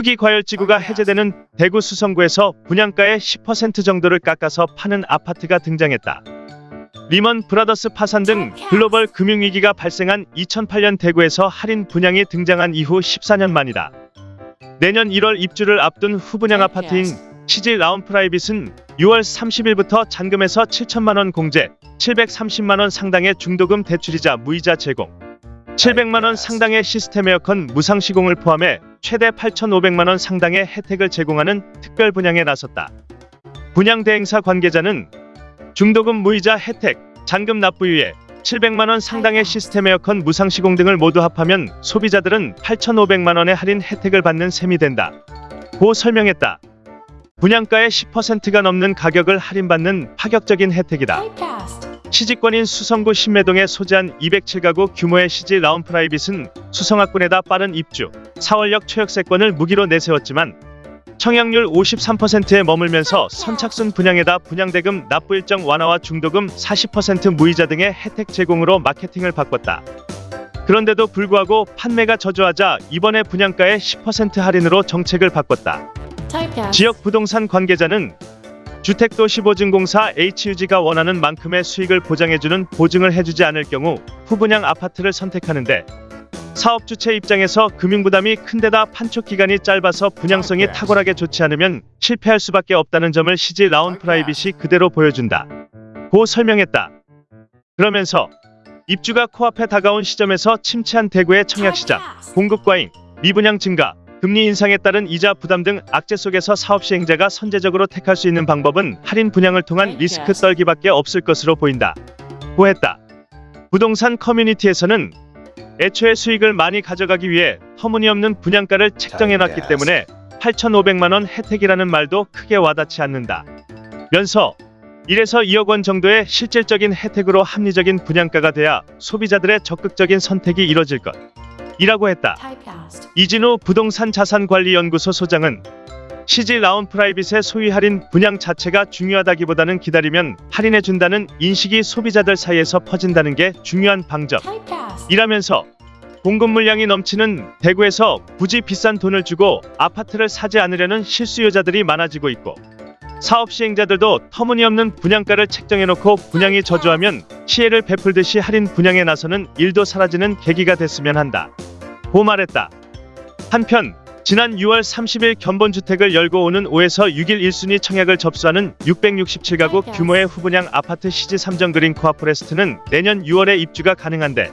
투기 과열지구가 해제되는 대구 수성구에서 분양가의 10% 정도를 깎아서 파는 아파트가 등장했다. 리먼 브라더스 파산 등 글로벌 금융위기가 발생한 2008년 대구에서 할인 분양이 등장한 이후 14년 만이다. 내년 1월 입주를 앞둔 후분양 아파트인 시지 라온 프라이빗은 6월 30일부터 잔금에서 7천만 원 공제, 730만 원 상당의 중도금 대출이자 무이자 제공, 700만 원 상당의 시스템 에어컨 무상 시공을 포함해 최대 8,500만 원 상당의 혜택을 제공하는 특별 분양에 나섰다. 분양 대행사 관계자는 중도금 무이자 혜택, 잔금 납부유예, 700만 원 상당의 시스템 에어컨 무상 시공 등을 모두 합하면 소비자들은 8,500만 원의 할인 혜택을 받는 셈이 된다. 고 설명했다. 분양가의 10%가 넘는 가격을 할인받는 파격적인 혜택이다. 시집권인 수성구 신매동에 소재한 207가구 규모의 시지 라운 프라이빗은 수성학군에다 빠른 입주, 4월역 초역세권을 무기로 내세웠지만 청약률 53%에 머물면서 선착순 분양에다 분양대금 납부 일정 완화와 중도금 40% 무이자 등의 혜택 제공으로 마케팅을 바꿨다. 그런데도 불구하고 판매가 저조하자 이번에 분양가의 10% 할인으로 정책을 바꿨다. 지역 부동산 관계자는 주택도시보증공사 HUG가 원하는 만큼의 수익을 보장해주는 보증을 해주지 않을 경우 후분양 아파트를 선택하는데 사업 주체 입장에서 금융 부담이 큰데다 판촉 기간이 짧아서 분양성이 탁월하게 좋지 않으면 실패할 수밖에 없다는 점을 시지 라온 프라이빗이 그대로 보여준다. 고 설명했다. 그러면서 입주가 코앞에 다가온 시점에서 침체한 대구의 청약시장, 공급 과잉, 미분양 증가, 금리 인상에 따른 이자 부담 등 악재 속에서 사업 시행자가 선제적으로 택할 수 있는 방법은 할인 분양을 통한 리스크 떨기밖에 없을 것으로 보인다. 고했다. 부동산 커뮤니티에서는 애초에 수익을 많이 가져가기 위해 터무니없는 분양가를 책정해놨기 때문에 8,500만 원 혜택이라는 말도 크게 와닿지 않는다. 면서 1에서 2억 원 정도의 실질적인 혜택으로 합리적인 분양가가 돼야 소비자들의 적극적인 선택이 이뤄질 것. 이라고 했다. 이진우 부동산 자산관리연구소 소장은 시지 라운 프라이빗의 소위 할인 분양 자체가 중요하다기보다는 기다리면 할인해준다는 인식이 소비자들 사이에서 퍼진다는 게 중요한 방점. 이라면서 공급 물량이 넘치는 대구에서 굳이 비싼 돈을 주고 아파트를 사지 않으려는 실수요자들이 많아지고 있고 사업 시행자들도 터무니없는 분양가를 책정해놓고 분양이 저조하면 시혜를 베풀듯이 할인 분양에 나서는 일도 사라지는 계기가 됐으면 한다. 고 말했다. 한편 지난 6월 30일 견본주택을 열고 오는 5에서 6일 1순위 청약을 접수하는 667가구 규모의 후분양 아파트 시지 삼정 그린 코아포레스트는 내년 6월에 입주가 가능한데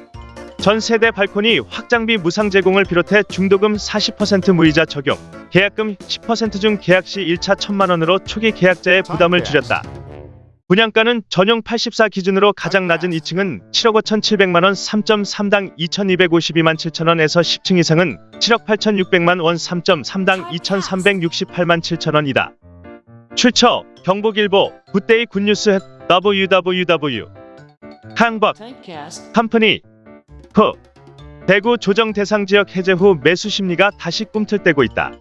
전 세대 발코니 확장비 무상 제공을 비롯해 중도금 40% 무이자 적용, 계약금 10%중 계약 시 1차 1천만 원으로 초기 계약자의 부담을 줄였다. 분양가는 전용 84 기준으로 가장 낮은 2층은 7억 5천7백만 원 3.3당 2,252만 7천 원에서 10층 이상은 7억 8천6백만 원 3.3당 2,368만 7천 원이다. 출처 경북일보 good day good news www 항박 컴퍼니 후 대구 조정 대상 지역 해제 후 매수 심리가 다시 꿈틀대고 있다.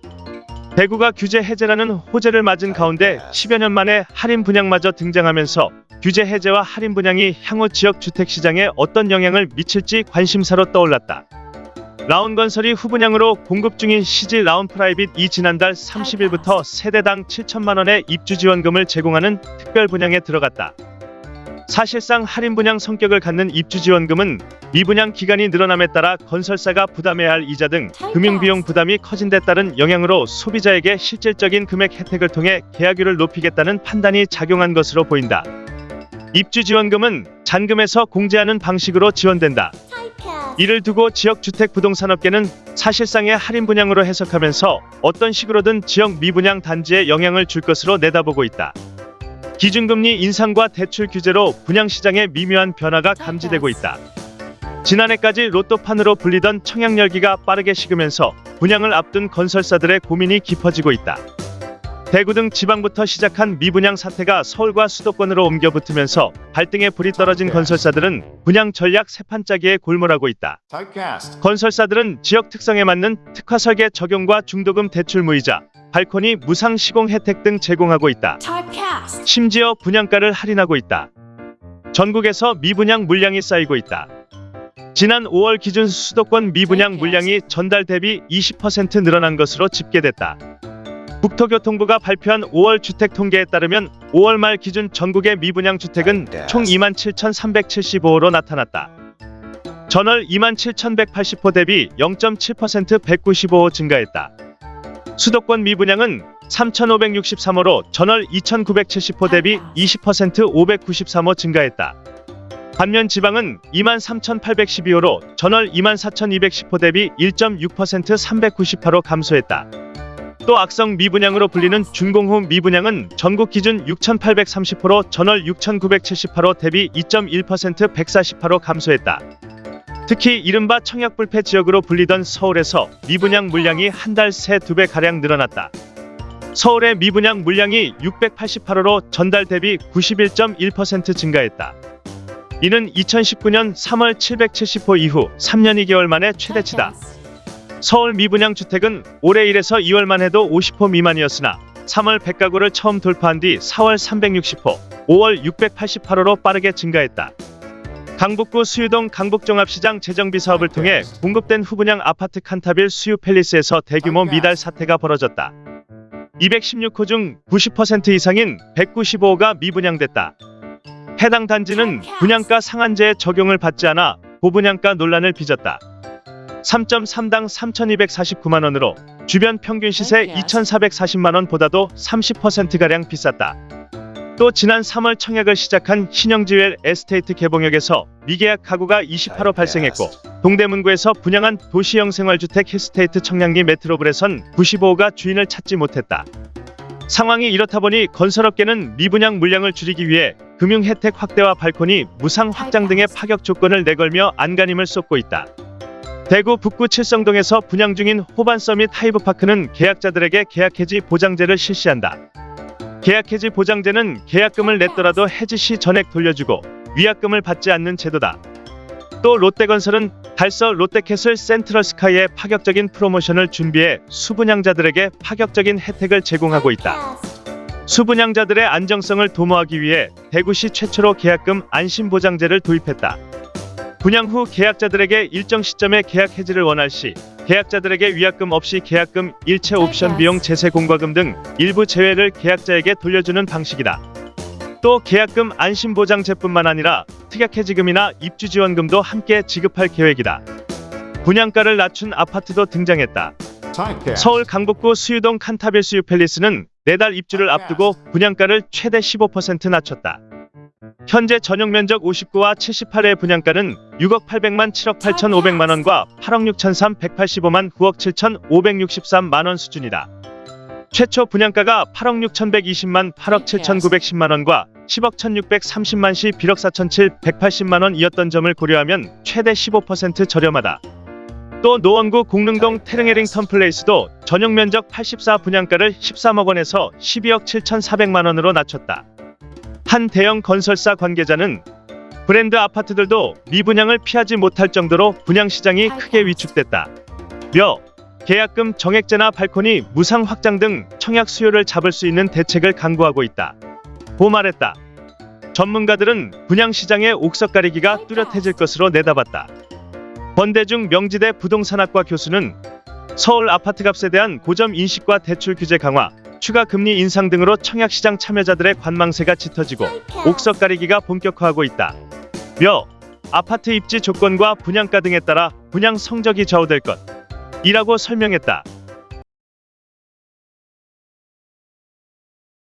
대구가 규제 해제라는 호재를 맞은 가운데 10여 년 만에 할인 분양마저 등장하면서 규제 해제와 할인 분양이 향후 지역 주택 시장에 어떤 영향을 미칠지 관심사로 떠올랐다. 라온건설이 후분양으로 공급 중인 시지 라온 프라이빗 이 지난달 30일부터 세대당 7천만 원의 입주 지원금을 제공하는 특별 분양에 들어갔다. 사실상 할인 분양 성격을 갖는 입주 지원금은 미분양 기간이 늘어남에 따라 건설사가 부담해야 할 이자 등 금융비용 부담이 커진 데 따른 영향으로 소비자에게 실질적인 금액 혜택을 통해 계약률을 높이겠다는 판단이 작용한 것으로 보인다. 입주 지원금은 잔금에서 공제하는 방식으로 지원된다. 이를 두고 지역 주택 부동산업계는 사실상의 할인 분양으로 해석하면서 어떤 식으로든 지역 미분양 단지에 영향을 줄 것으로 내다보고 있다. 기준금리 인상과 대출 규제로 분양시장에 미묘한 변화가 감지되고 있다. 지난해까지 로또판으로 불리던 청약열기가 빠르게 식으면서 분양을 앞둔 건설사들의 고민이 깊어지고 있다. 대구 등 지방부터 시작한 미분양 사태가 서울과 수도권으로 옮겨 붙으면서 발등에 불이 떨어진 건설사들은 분양 전략 세판짜기에 골몰하고 있다. 건설사들은 지역 특성에 맞는 특화 설계 적용과 중도금 대출 무이자, 발코니 무상 시공 혜택 등 제공하고 있다. 심지어 분양가를 할인하고 있다. 전국에서 미분양 물량이 쌓이고 있다. 지난 5월 기준 수도권 미분양 물량이 전달 대비 20% 늘어난 것으로 집계됐다. 국토교통부가 발표한 5월 주택 통계에 따르면 5월 말 기준 전국의 미분양 주택은 총 27,375호로 나타났다. 전월 27,180호 대비 0.7% 195호 증가했다. 수도권 미분양은 3,563호로 전월 2,970호 대비 20% 593호 증가했다. 반면 지방은 23,812호로 전월 24,210호 대비 1.6% 398호 감소했다. 또 악성 미분양으로 불리는 준공후 미분양은 전국 기준 6,830호로 전월 6,978호 대비 2.1% 148호 감소했다. 특히 이른바 청약불패 지역으로 불리던 서울에서 미분양 물량이 한 달 새 두 배 가량 늘어났다. 서울의 미분양 물량이 688호로 전달 대비 91.1% 증가했다. 이는 2019년 3월 770호 이후 3년 2개월 만에 최대치다. 서울 미분양 주택은 올해 1에서 2월만 해도 50호 미만이었으나 3월 100가구를 처음 돌파한 뒤 4월 360호, 5월 688호로 빠르게 증가했다. 강북구 수유동 강북종합시장 재정비 사업을 통해 공급된 후분양 아파트 칸타빌 수유 팰리스에서 대규모 미달 사태가 벌어졌다. 216호 중 90% 이상인 195호가 미분양됐다. 해당 단지는 분양가 상한제의 적용을 받지 않아 고분양가 논란을 빚었다. 3.3당 3,249만 원으로 주변 평균 시세 2,440만 원보다도 30%가량 비쌌다. 또 지난 3월 청약을 시작한 신영지웰 에스테이트 개봉역에서 미계약 가구가 28호 발생했고 동대문구에서 분양한 도시형 생활주택 힐스테이트 청량리 메트로블에선 95호가 주인을 찾지 못했다. 상황이 이렇다 보니 건설업계는 미분양 물량을 줄이기 위해 금융 혜택 확대와 발코니 무상 확장 등의 파격 조건을 내걸며 안간힘을 쏟고 있다. 대구 북구 칠성동에서 분양 중인 호반 서밋 하이브파크는 계약자들에게 계약 해지 보장제를 실시한다. 계약 해지 보장제는 계약금을 냈더라도 해지 시 전액 돌려주고 위약금을 받지 않는 제도다. 또 롯데건설은 달서 롯데캐슬 센트럴스카이의 파격적인 프로모션을 준비해 수분양자들에게 파격적인 혜택을 제공하고 있다. 수분양자들의 안정성을 도모하기 위해 대구시 최초로 계약금 안심보장제를 도입했다. 분양 후 계약자들에게 일정 시점에 계약 해지를 원할 시 계약자들에게 위약금 없이 계약금, 일체 옵션 비용 제세 공과금 등 일부 제외를 계약자에게 돌려주는 방식이다. 또 계약금 안심보장제뿐만 아니라 특약해지금이나 입주지원금도 함께 지급할 계획이다. 분양가를 낮춘 아파트도 등장했다. 서울 강북구 수유동 칸타빌 수유 팰리스는 내달 입주를 앞두고 분양가를 최대 15% 낮췄다. 현재 전용 면적 59와 78의 분양가는 6억 800만 7억 8,500만 원과 8억 6,3 185만 9억 7,563만 원 수준이다. 최초 분양가가 8억 6,120만 8억 7,910만 원과 10억 1,630만 시 1억 4,7 180만 원이었던 점을 고려하면 최대 15% 저렴하다. 또 노원구 공릉동 테릉에링턴 플레이스도 전용 면적 84 분양가를 13억 원에서 12억 7,400만 원으로 낮췄다. 한 대형 건설사 관계자는 브랜드 아파트들도 미분양을 피하지 못할 정도로 분양 시장이 크게 위축됐다. 며 계약금 정액제나 발코니 무상 확장 등 청약 수요를 잡을 수 있는 대책을 강구하고 있다. 고 말했다. 전문가들은 분양 시장의 옥석 가리기가 뚜렷해질 것으로 내다봤다. 권대중 명지대 부동산학과 교수는 서울 아파트값에 대한 고점 인식과 대출 규제 강화, 추가 금리 인상 등으로 청약시장 참여자들의 관망세가 짙어지고 옥석 가리기가 본격화하고 있다. 며 아파트 입지 조건과 분양가 등에 따라 분양 성적이 좌우될 것. 이라고 설명했다.